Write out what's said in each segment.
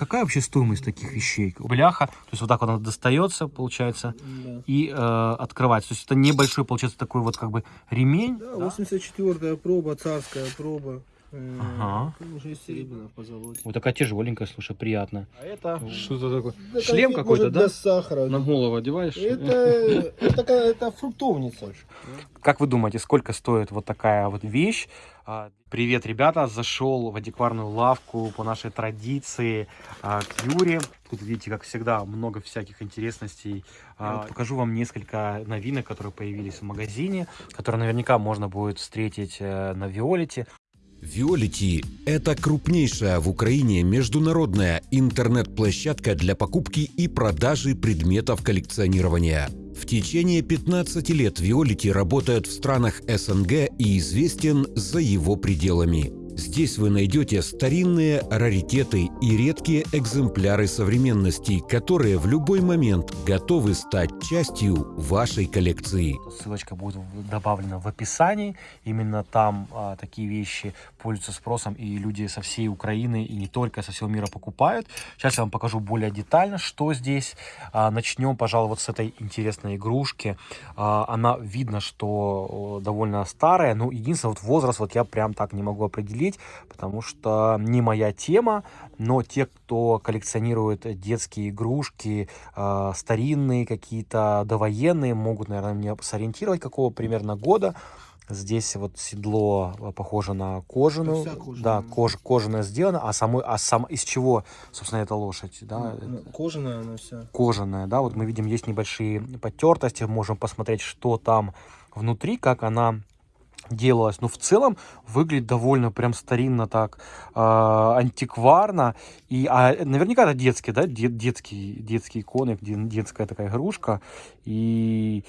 какая вообще стоимость таких вещей? Бляха, то есть вот так вот она достается, получается, Да. и э, открывается. То есть это небольшой, получается, такой вот как бы ремень. Да, 84-я проба, царская проба. Э, Ага. Уже серебряная в позолоте. Вот такая тяжеленькая, слушай, приятно. А это Что-то такое. Да, Шлем какой-то, да? Для сахара. На голову одеваешь? Это, это, это фруктовница. Как вы думаете, сколько стоит вот такая вот вещь? А, Привет, ребята! Зашел в антикварную лавку по нашей традиции а, к Юре. Тут, видите, как всегда, много всяких интересностей. А, вот Покажу вам несколько новинок, которые появились в магазине, которые наверняка можно будет встретить э, на Виолете. Виолити – это крупнейшая в Украине международная интернет-площадка для покупки и продажи предметов коллекционирования. В течение 15 лет Виолити работает в странах СНГ и известен за его пределами. Здесь вы найдете старинные раритеты и редкие экземпляры современности, которые в любой момент готовы стать частью вашей коллекции. Ссылочка будет добавлена в описании. Именно там а, такие вещи пользуются спросом, и люди со всей Украины и не только со всего мира покупают. Сейчас я вам покажу более детально, что здесь. А, начнем, пожалуй, вот с этой интересной игрушки. А, она видно, что довольно старая. Ну, единственное, вот возраст вот я прям так не могу определить, потому что не моя тема. Но те, кто коллекционирует детские игрушки, э, старинные какие-то, довоенные, могут, наверное, мне сориентировать, какого примерно года. Здесь вот седло э, похоже на кожаную. Да, кож, кожаная сделана. А, самой, а сам, из чего, собственно, эта лошадь? Да? Ну, Кожаная она вся. кожаная, да, вот мы видим, есть небольшие потертости, можем посмотреть, что там внутри, как она делалась. Но в целом выглядит довольно прям старинно так, э, антикварно. И, а наверняка это детский, да, дет, детский, детский иконы, де- детская такая игрушка. И,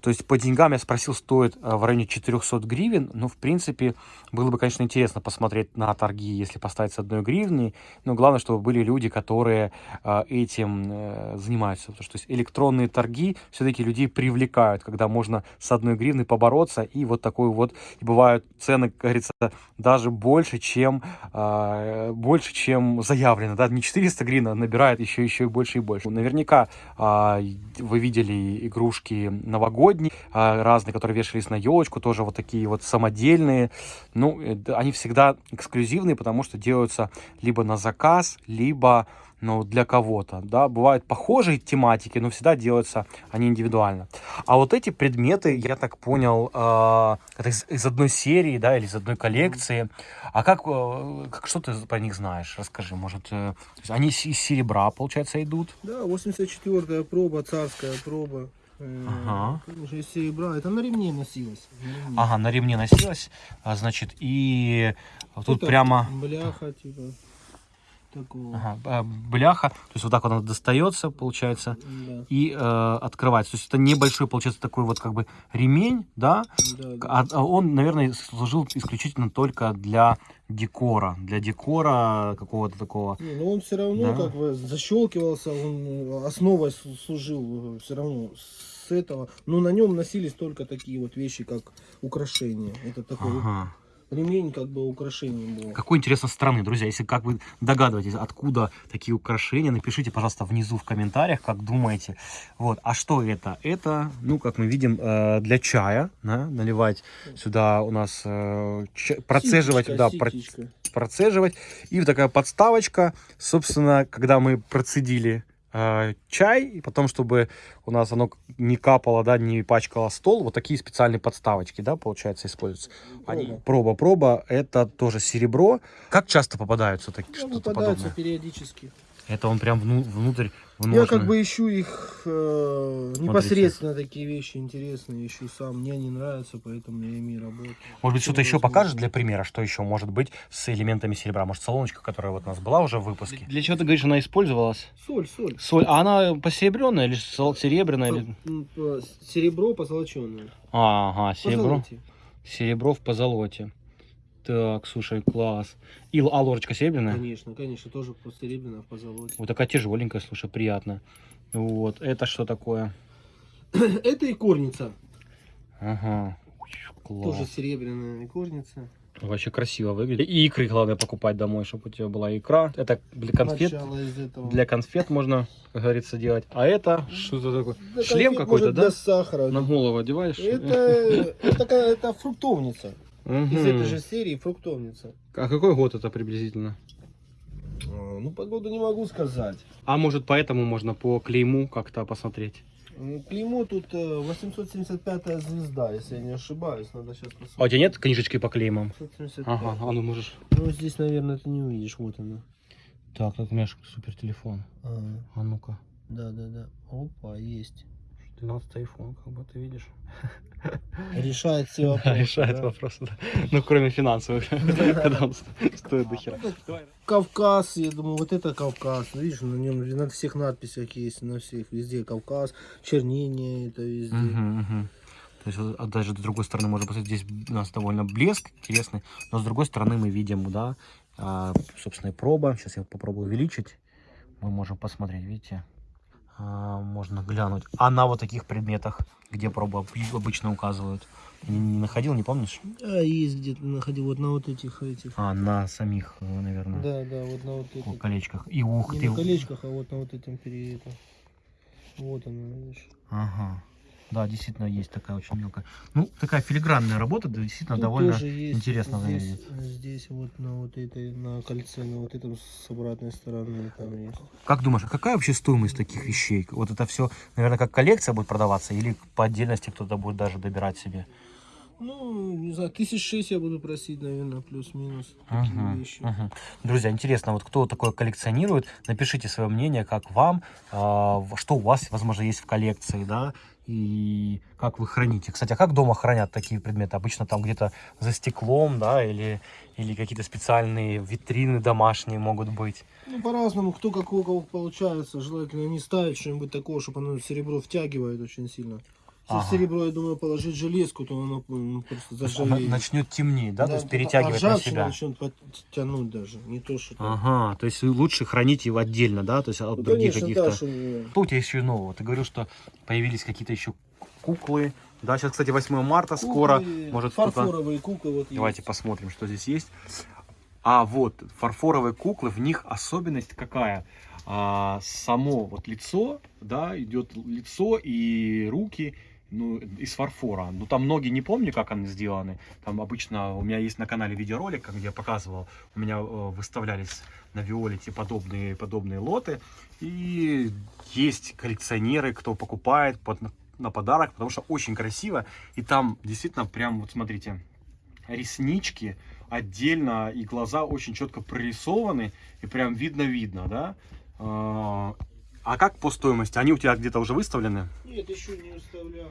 то есть, по деньгам я спросил, стоит э, в районе 400 гривен. Ну, в принципе, было бы, конечно, интересно посмотреть на торги, если поставить с одной гривны. Но главное, чтобы были люди, которые э, этим э, занимаются. Потому что то есть, электронные торги все-таки людей привлекают, когда можно с одной гривны побороться. И вот такой вот, и бывают цены, как говорится, даже больше, чем, э, больше, чем заявлено. Да? Не 400 гривен, а набирает еще, еще и больше и больше. Наверняка а, вы видели игрушки новогодние, а, разные, которые вешались на елочку, тоже вот такие вот самодельные. Ну, э, они всегда эксклюзивные, потому что делаются либо на заказ, либо ну, для кого-то, да, бывают похожие тематики, но всегда делаются они индивидуально. А вот эти предметы, я так понял, э, это из, из одной серии, да, или из одной коллекции. А как, э, как что ты про них знаешь? Расскажи, может, э, они из из серебра, получается, идут? Да, 84-я проба, царская проба. Э, Ага. Уже из серебра. Это на ремне носилось. на ремне. Ага, на ремне носилась, а, значит, и тут Это прямо... Бляха, типа. Такого. Ага, а, бляха, то есть вот так вот она достается, получается, Да, и э, открывается. То есть это небольшой, получается, такой вот как бы ремень, да, да, да. А, а он, наверное, служил исключительно только для декора, для декора какого-то такого. Не, но он все равно Да. как бы защелкивался, он э, основой слу- служил все равно с этого. Но на нем носились только такие вот вещи, как украшения. Это такой Ага. Ремень как бы украшением был. Какой интересно страны, друзья. Если как вы догадываетесь, откуда такие украшения, напишите, пожалуйста, внизу в комментариях, как думаете. Вот. А что это? Это, ну, как мы видим, э, для чая, да, наливать сюда у нас э, процеживать, Ситечко, да, ситечко. процеживать. И вот такая подставочка, собственно, когда мы процедили э, чай, и потом, чтобы у нас оно не капало, да, не пачкало стол, вот такие специальные подставочки, да, получается, используются. Они Проба. проба, это тоже серебро. Как часто попадаются такие Ну, что-то попадаются подобное? периодически. Это он прям вну- внутрь Я вложено. как бы ищу их э, непосредственно такие вещи интересные, ищу сам. Мне они нравятся, поэтому я ими работаю. Может быть, что-то еще покажешь для примера, что еще может быть с элементами серебра? Может, солоночка, которая вот у нас была уже в выпуске? Для чего ты говоришь, она использовалась? Соль, соль. Соль. А она посеребренная или сол- серебряная? Или... Серебро позолоченное. Ага, серебро. Позолоте. Серебро в позолоте. Так, слушай, класс. И а ложечка серебряная? Конечно, конечно, тоже серебряное в позолоте. Вот такая тяжеленькая, слушай, приятно. Вот, это что такое? Это и корница. Ага. Класс. Тоже серебряная икорница. Вообще красиво выглядит. И икры, главное, покупать домой, чтобы у тебя была икра. Это для конфет. Для конфет можно, как говорится, делать. А это что-то такое? Да, Шлем какой-то, да? Для сахара. На голову одеваешь? Это, это, это фруктовница. Мгм. Из этой же серии фруктовница. А какой год это приблизительно? А, Ну, погоду не могу сказать. А может поэтому можно по клейму как-то посмотреть? М, Клеймо тут э, 875 звезда, если я не ошибаюсь. Надо сейчас посмотреть. А у тебя нет книжечки по клеймам? 875. Ага, а ну можешь. Ну, здесь, наверное, ты не увидишь. Вот она. Так, тут у меня супер телефон. А, А ну-ка. да, да, да. Опа, есть. 12 iPhone, как бы ты видишь. Решает все вопросы. Решает да. вопросы, да. Ну, кроме финансовых, когда он стоит до хера. Кавказ, я думаю, вот это Кавказ. Ну, Видишь, на нем на всех надписях есть, на всех везде Кавказ, чернение это везде. То есть а даже с другой стороны можно посмотреть, здесь у нас довольно блеск интересный, но с другой стороны мы видим, да, а, собственно, и проба. Сейчас я попробую увеличить. Мы можем посмотреть, видите, можно глянуть. А на вот таких предметах, где проба об- обычно указывают, не, не находил, не помнишь? А есть где-то находил вот на вот этих этих. А, на самих, наверное, Да, да, вот на вот этих. колечках. И ух Не ты. на колечках, а вот на вот этом пере... это. Вот оно, видишь. Ага. Да, действительно, есть такая очень мелкая. Ну, такая филигранная работа, да, действительно, Тут довольно тоже есть интересно здесь, выглядит. здесь вот на вот этой, на кольце, на вот этом с обратной стороны там есть. Как думаешь, а какая вообще стоимость таких вещей? Вот это все, наверное, как коллекция будет продаваться или по отдельности кто-то будет даже добирать себе? Ну, не знаю, тысяч шесть я буду просить, наверное, плюс-минус. Вещи. мгм. Друзья, интересно, вот кто такое коллекционирует, напишите свое мнение, как вам, в- что у вас, возможно, есть в коллекции, да, и как вы храните. Кстати, а как дома хранят такие предметы? Обычно там где-то за стеклом, да, или, или какие-то специальные витрины домашние могут быть. Ну, по-разному, кто как у кого получается. Желательно не ставить что-нибудь такого, чтобы оно серебро втягивает очень сильно. Ага. серебро, я думаю, положить железку, то оно м, просто заржавеет. Начнет темнеть, да, то есть а перетягивать на ржавчина себя. начнет подтянуть даже, не то, что там. Ага, то есть лучше хранить его отдельно, да, то есть от Ну, других каких-то... да, что- Что у тебя еще нового? Ты говорил, что появились какие-то еще куклы. Да, сейчас, кстати, 8 марта, скоро. Куклы, Может, кто-то... фарфоровые куклы вот Давайте есть. посмотрим, что здесь есть. А вот фарфоровые куклы, в них особенность какая? А, само вот лицо, да, идет лицо и руки, ну, из фарфора. Ну, там ноги не помню, как они сделаны. Там обычно у меня есть на канале видеоролик, где я показывал, у меня э, выставлялись на Виолете подобные, подобные лоты. И есть коллекционеры, кто покупает под, на подарок, потому что очень красиво. И там действительно прям, вот смотрите, реснички отдельно, и глаза очень четко прорисованы, и прям видно-видно, да? А как по стоимости? Они у тебя где-то уже выставлены? Нет, еще не выставлял.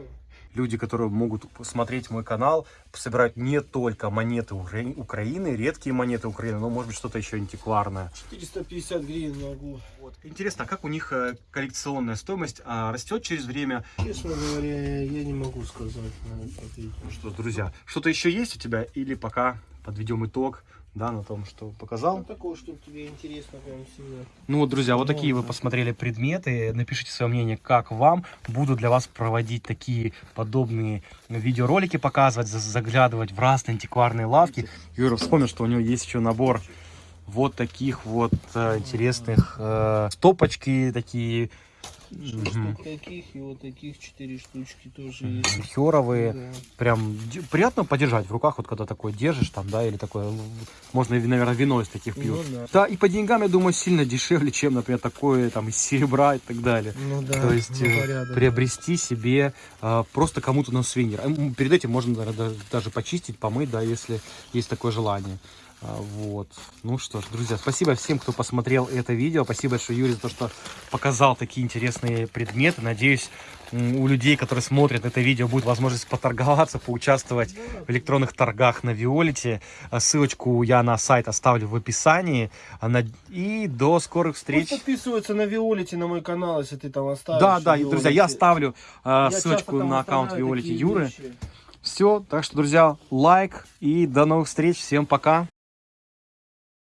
Люди, которые могут посмотреть мой канал, собирают не только монеты Укра- Украины, редкие монеты Украины, но, может быть, что-то еще антикварное. 450 гривен могу. Вот. Интересно, а как у них э, коллекционная стоимость а, растет через время? Честно говоря, я не могу сказать на это ответить. Ну что, друзья, что-то еще есть у тебя? Или пока подведем итог, да, на том, что показал? Ну, такого, чтобы тебе интересно прям сильно. Ну вот, друзья, вот такие вы Можно. посмотрели предметы. Напишите свое мнение, как вам. Буду для вас проводить такие подобные видеоролики, показывать, за- заглядывать в разные антикварные лавки. Юра вспомнил, что у него есть еще набор вот таких вот э, интересных э, стопочки такие мгм, Вот таких и вот таких четыре штучки тоже есть. мельхиоровые. Да. Прям приятно подержать в руках, вот когда такой держишь там, да, или такое, ну, можно, наверное, вино из таких пьют. Ну да. Да, и по деньгам, я думаю, сильно дешевле, чем, например, такое там из серебра и так далее. Ну да. То есть ну, э, порядок. приобрести себе э, просто кому-то на сувенир. Перед этим можно наверное, да- даже почистить, помыть, да, если есть такое желание. А, Вот. Ну что ж, друзья, спасибо всем, кто посмотрел это видео. Спасибо большое, Юрий, за то, что показал такие интересные предметы. Надеюсь, у людей, которые смотрят это видео, будет возможность поторговаться, поучаствовать в электронных торгах на Виолете. А Ссылочку я на сайт оставлю в описании. А И до скорых встреч. Пусть подписываются на Виолете, на мой канал, если ты там оставишь. Да, да, и, Виолете. друзья, я оставлю Я ссылочку на аккаунт такие Юры. вещи. Все, так что, друзья, лайк и до новых встреч. Всем пока.